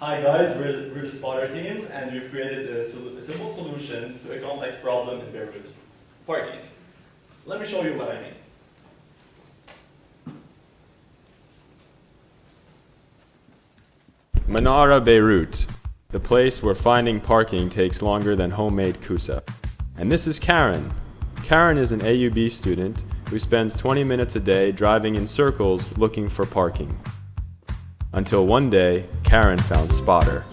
Hi guys, we're, the Spotter team and we've created a, a, simple solution to a complex problem in Beirut, parking. Let me show you what I mean. Manara, Beirut, the place where finding parking takes longer than homemade kusa. And this is Karen. Karen is an AUB student who spends 20 minutes a day driving in circles looking for parking. Until one day, Karen found Spotter.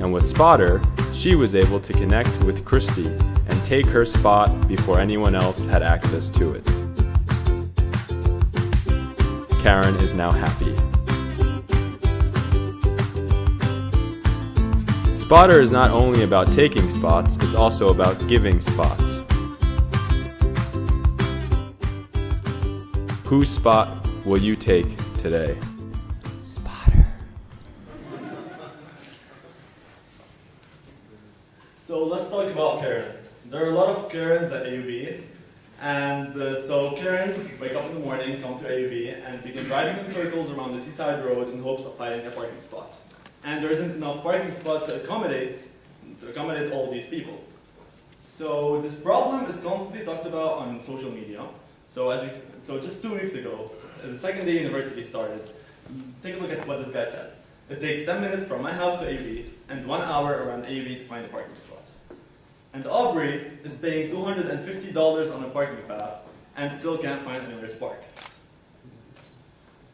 And with Spotter, she was able to connect with Christy and take her spot before anyone else had access to it. Karen is now happy. Spotter is not only about taking spots, it's also about giving spots. Whose spot will you take today? About Karen. There are a lot of Karens at AUB, and uh, so Karens wake up in the morning, come to AUB, and begin driving in circles around the seaside road in hopes of finding a parking spot. And there isn't enough parking spots to accommodate to accommodate all these people. So this problem is constantly talked about on social media. So as we, so just two weeks ago, the second day university started, take a look at what this guy said. It takes 10 minutes from my house to AUB and one hour around AUB to find a parking spot. And Aubrey is paying $250 on a parking pass and still can't find anywhere to park.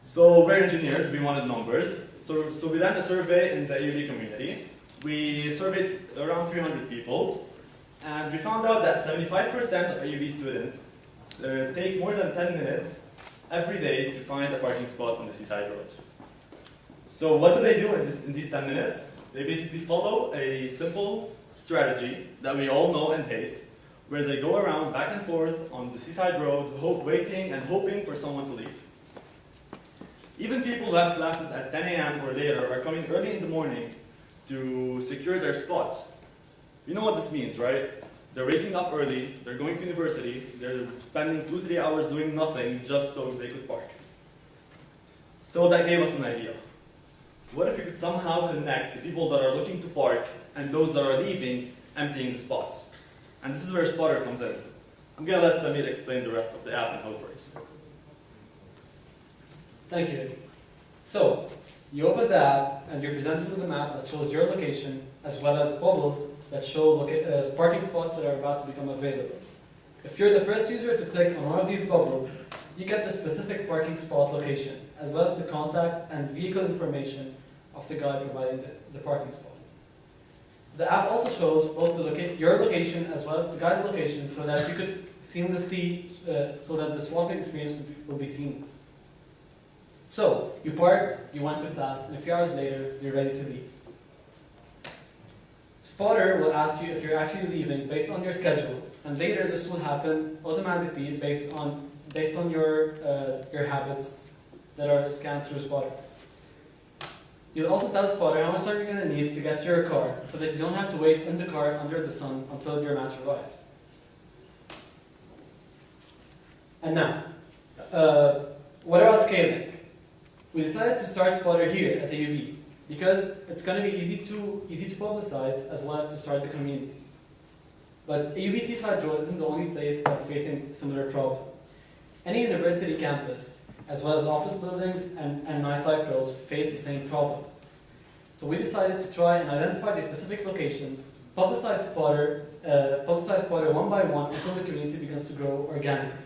So we're engineers, we wanted numbers. So, so we ran a survey in the AUB community. We surveyed around 300 people, and we found out that 75% of AUB students uh, take more than 10 minutes every day to find a parking spot on the seaside road. So what do they do in, this, in these 10 minutes? They basically follow a simple strategy that we all know and hate, where they go around back and forth on the seaside road, hope, waiting and hoping for someone to leave. Even people have classes at 10 a.m. or later are coming early in the morning to secure their spots. You know what this means, right? They're waking up early, they're going to university, they're spending two, three hours doing nothing just so they could park. So that gave us an idea. What if we could somehow connect the people that are looking to park and those that are leaving, emptying the spots? And this is where Spotter comes in. I'm gonna let Samir explain the rest of the app and how it works. Thank you. So, you open the app and you're presented with a map that shows your location as well as bubbles that show uh, parking spots that are about to become available. If you're the first user to click on one of these bubbles, you get the specific parking spot location, as well as the contact and vehicle information of the guy providing the, the parking spot. The app also shows both loca your location as well as the guy's location so that you could seamlessly, uh, so that the swapping experience will be, will be seamless. So, you parked, you went to class, and a few hours later, you're ready to leave. Spotter will ask you if you're actually leaving based on your schedule, and later this will happen automatically based on based on your uh, your habits that are scanned through Spotter. You'll also tell Spotter how much time you're going to need to get to your car, so that you don't have to wait in the car under the sun until your match arrives. And now, uh, what about scaling? We decided to start Spotter here at AUB because it's going to be easy to, easy to publicize as well as to start the community. But AUB Seaside Road isn't the only place that's facing similar problem. Any university campus, as well as office buildings and, and nightlife roads, face the same problem. So we decided to try and identify the specific locations, publicize Spotter, uh, publicize Spotter one by one until the community begins to grow organically.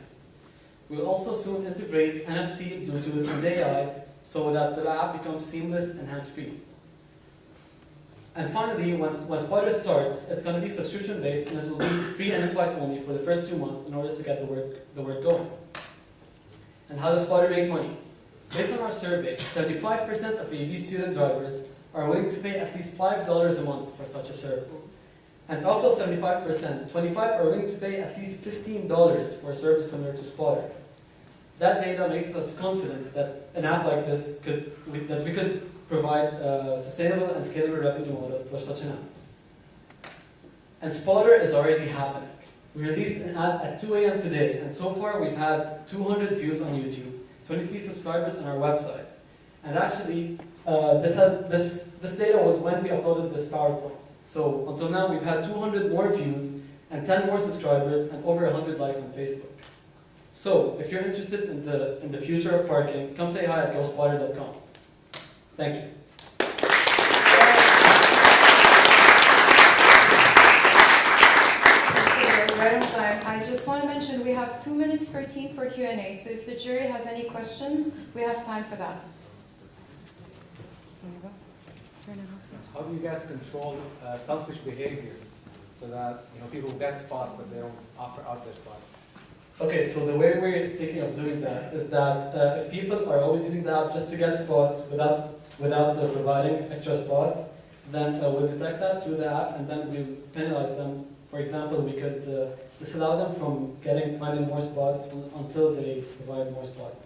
We'll also soon integrate NFC, Bluetooth, and AI so that the app becomes seamless and hands-free. And finally, when, when Spotter starts, it's going to be subscription-based and it will be free and invite only for the first two months in order to get the work, the work going. And how does Spotter make money? Based on our survey, 75% of AUB student drivers are willing to pay at least $5 a month for such a service. And of those 75%, 25 are willing to pay at least $15 for a service similar to Spotter. That data makes us confident that an app like this could, we, that we could provide a sustainable and scalable revenue model for such an app. And Spotter is already happening. We released an ad at 2 a.m. today, and so far we've had 200 views on YouTube, 23 subscribers on our website. And actually, uh, this, has, this, this data was when we uploaded this PowerPoint. So until now, we've had 200 more views and 10 more subscribers and over 100 likes on Facebook. So if you're interested in the, in the future of parking, come say hi at ghostspotter.com. Thank you. Okay, Right on time. I just want to mention we have two minutes per team for Q&A. So if the jury has any questions, we have time for that. How do you guys control uh, selfish behavior so that you know people get spots but they don't offer out their spots? Okay, so the way we're thinking of doing that is that uh, if people are always using the app just to get spots without without uh, providing extra spots, then uh, we'll detect that through the app and then we'll penalize them. For example, we could uh, disallow them from getting finding more spots until they provide more spots.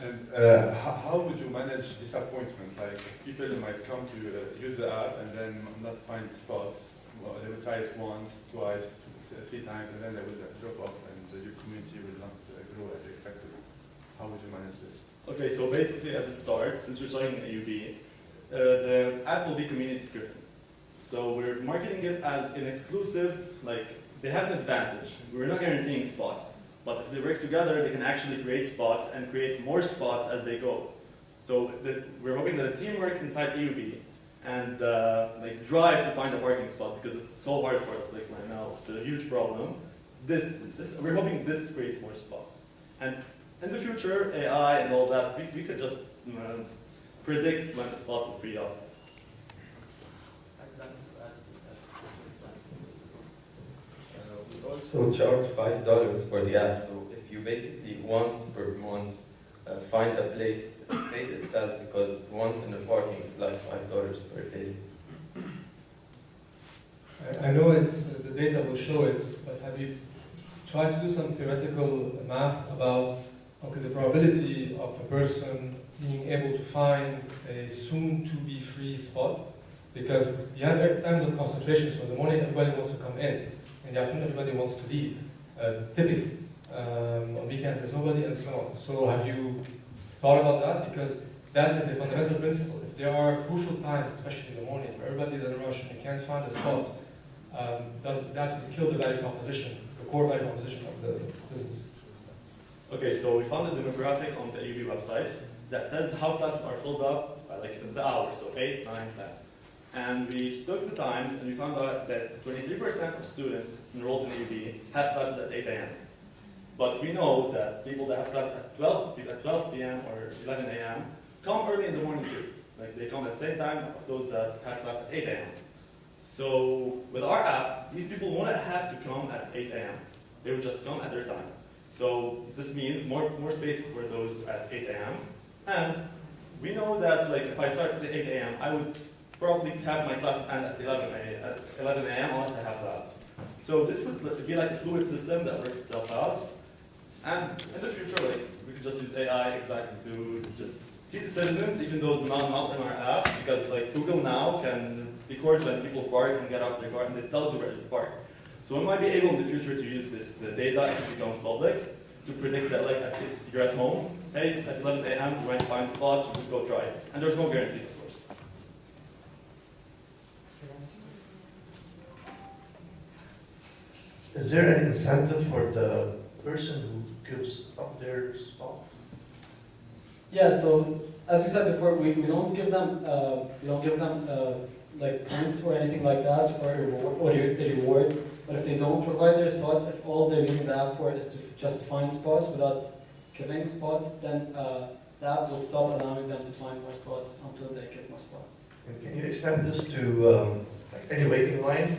And uh, how, how would you manage disappointment? Like people might come to uh, use the app and then not find spots. Well, they will try it once, twice, three times, and then they will uh, drop off, and uh, your community will not uh, grow as expected. How would you manage this? Okay, so basically as a start, since we're starting AUB, uh, the app will be community driven. So we're marketing it as an exclusive, like they have an advantage. We're not guaranteeing spots, but if they work together, they can actually create spots and create more spots as they go. So the, we're hoping that the teamwork inside AUB and uh, like drive to find a parking spot because it's so hard for us like right now. It's a huge problem. This, this we're hoping this creates more spots. And in the future, AI and all that, we, we could just know, predict when the spot will free up. Uh, We also charge five dollars for the app, so if you basically once per month uh, find a place, it pays itself because once in the parking is like five dollars per day. I- I know it's, the data will show it, but have you tried to do some theoretical math about, okay, the probability of a person being able to find a soon-to-be free spot? Because you have times of concentration, so in the morning everybody wants to come in, in the afternoon everybody wants to leave, uh, typically. Um, on weekends there's nobody and so on. So have you thought about that? Because that is a fundamental principle. If there are crucial times, especially in the morning, where everybody's in a rush and you can't find a spot, um, does, that would kill the value proposition, the core value proposition of the business. Okay, so we found a demographic on the AUB website that says how classes are filled up by like the hours, so 8, 9, 10. And we took the times and we found out that 23% of students enrolled in UB have classes at 8 a.m. But we know that people that have classes at 12, p- at 12 p.m. or 11 a.m. come early in the morning too. Like they come at the same time as those that have class at 8 a.m. So with our app, these people won't have to come at 8 a.m. They will just come at their time. So this means more, more spaces for those at 8 a.m. And we know that like if I start at 8 a.m., I would probably have my class end at 11 a.m. at 11 a.m. unless I have class. So this would be like a fluid system that works itself out. And in the future, like we could just use AI exactly to just see the citizens, even those not not in our app, because like Google now can record when people park and get out of their car, and it tells you where to park. So we might be able in the future to use this data if it becomes public to predict that like if you're at home, hey, at 11 a.m. you might find a spot, you could go try it. And there's no guarantees, of course. Is there an incentive for the person who gives up their spot? Yeah, so as we said before, we, we don't give them uh, we don't give them uh, like points or anything like that or reward, or a reward. But if they don't provide their spots, if all they're using the app for is to just find spots without giving spots, then uh, the app will stop allowing them to find more spots until they get more spots. And can you extend this to um, like any waiting line?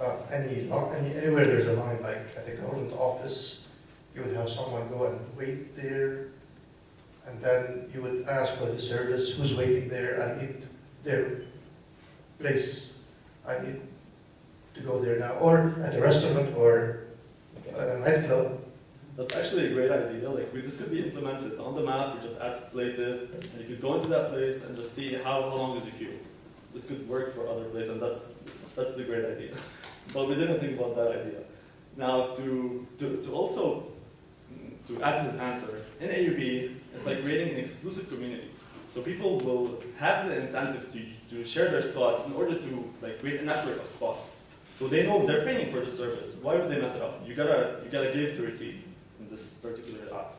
Uh, any, any, anywhere there's a line, like at the government office, you would have someone go and wait there, and then you would ask for the service, who's waiting there, and need their place, I need to go there now, or at a restaurant or at a nightclub. That's actually a great idea. Like we, this could be implemented on the map. We just add places, and you could go into that place and just see how, how long is the queue. This could work for other places, and that's that's the great idea. but we didn't think about that idea. Now to to, to also mm, to add to his answer, in AUB, it's like creating an exclusive community. So people will have the incentive to, to share their spots in order to like create a network of spots. So they know they're paying for the service. Why would they mess it up? You gotta you gotta give to receive in this particular app.